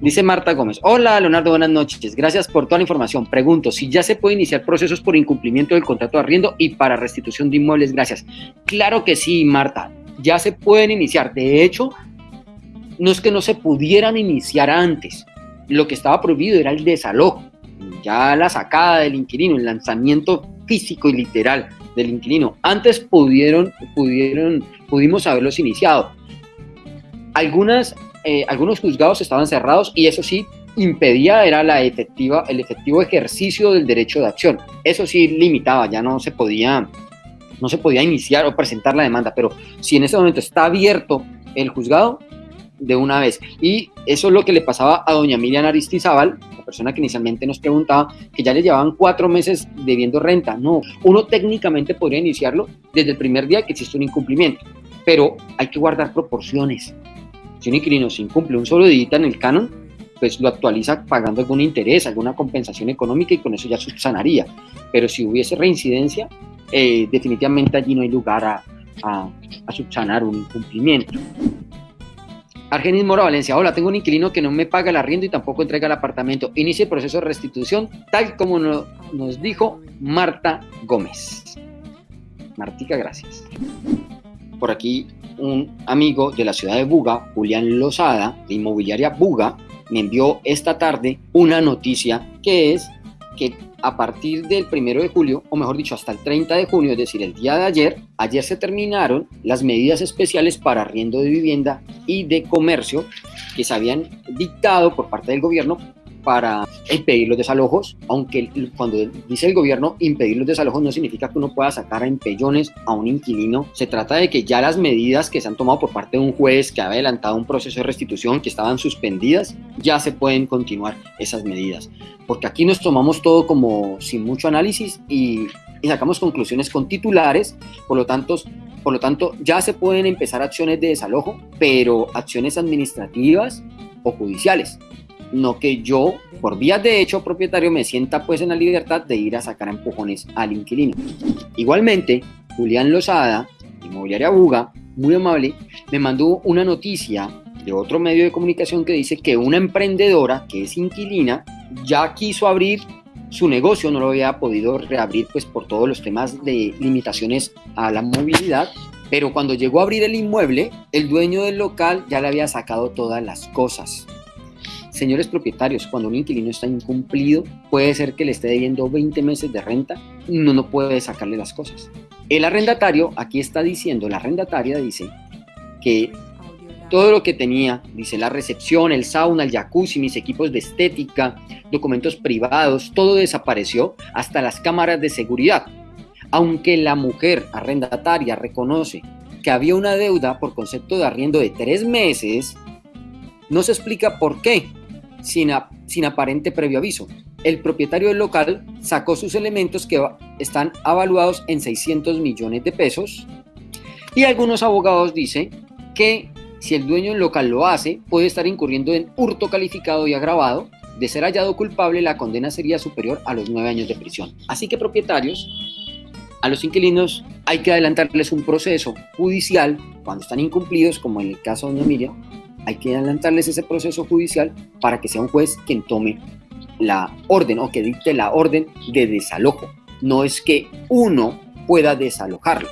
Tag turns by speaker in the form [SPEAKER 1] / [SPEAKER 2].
[SPEAKER 1] Dice Marta Gómez, hola Leonardo, buenas noches, gracias por toda la información. Pregunto, si ya se puede iniciar procesos por incumplimiento del contrato de arriendo y para restitución de inmuebles, gracias. Claro que sí, Marta, ya se pueden iniciar. De hecho, no es que no se pudieran iniciar antes, lo que estaba prohibido era el desalojo, ya la sacada del inquilino, el lanzamiento físico y literal del inquilino. Antes pudieron, pudieron, pudimos haberlos iniciado. Algunas eh, algunos juzgados estaban cerrados y eso sí impedía era la efectiva, el efectivo ejercicio del derecho de acción. Eso sí limitaba, ya no se podía, no se podía iniciar o presentar la demanda, pero si en ese momento está abierto el juzgado, de una vez. Y eso es lo que le pasaba a doña Miriam Aristizábal, la persona que inicialmente nos preguntaba, que ya le llevaban cuatro meses debiendo renta. No, uno técnicamente podría iniciarlo desde el primer día que existe un incumplimiento, pero hay que guardar proporciones. Si un inquilino se incumple un solo día en el canon, pues lo actualiza pagando algún interés, alguna compensación económica y con eso ya subsanaría. Pero si hubiese reincidencia, eh, definitivamente allí no hay lugar a, a, subsanar un incumplimiento. Argenis Mora Valencia, hola, tengo un inquilino que no me paga el arriendo y tampoco entrega el apartamento. Inicie el proceso de restitución, tal como nos dijo Marta Gómez. Martica, gracias. Por aquí un amigo de la ciudad de Buga, Julián Lozada, de Inmobiliaria Buga, me envió esta tarde una noticia que es que a partir del primero de julio, o mejor dicho, hasta el 30 de junio, es decir, el día de ayer, ayer se terminaron las medidas especiales para arriendo de vivienda y de comercio que se habían dictado por parte del gobierno para impedir los desalojos, aunque cuando dice el gobierno impedir los desalojos no significa que uno pueda sacar a empellones a un inquilino. Se trata de que ya las medidas que se han tomado por parte de un juez que ha adelantado un proceso de restitución que estaban suspendidas, ya se pueden continuar esas medidas. Porque aquí nos tomamos todo como sin mucho análisis y, y sacamos conclusiones con titulares, por lo tanto, por lo tanto, ya se pueden empezar acciones de desalojo, pero acciones administrativas o judiciales no que yo, por vías de hecho propietario, me sienta pues en la libertad de ir a sacar empujones al inquilino. Igualmente, Julián Lozada, Inmobiliaria Buga, muy amable, me mandó una noticia de otro medio de comunicación que dice que una emprendedora que es inquilina ya quiso abrir su negocio, no lo había podido reabrir pues por todos los temas de limitaciones a la movilidad, pero cuando llegó a abrir el inmueble, el dueño del local ya le había sacado todas las cosas. Señores propietarios, cuando un inquilino está incumplido, puede ser que le esté debiendo 20 meses de renta, uno no puede sacarle las cosas. El arrendatario, aquí está diciendo, la arrendataria dice que todo lo que tenía, dice la recepción, el sauna, el jacuzzi, mis equipos de estética, documentos privados, todo desapareció, hasta las cámaras de seguridad. Aunque la mujer arrendataria reconoce que había una deuda por concepto de arriendo de tres meses, no se explica por qué sin, aparente previo aviso. El propietario del local sacó sus elementos que están avaluados en 600 millones de pesos y algunos abogados dicen que si el dueño del local lo hace, puede estar incurriendo en hurto calificado y agravado. De ser hallado culpable, la condena sería superior a los nueve años de prisión. Así que propietarios, a los inquilinos hay que adelantarles un proceso judicial cuando están incumplidos, como en el caso de Doña Miriam, hay que adelantarles ese proceso judicial para que sea un juez quien tome la orden o que dicte la orden de desalojo. No es que uno pueda desalojarlo.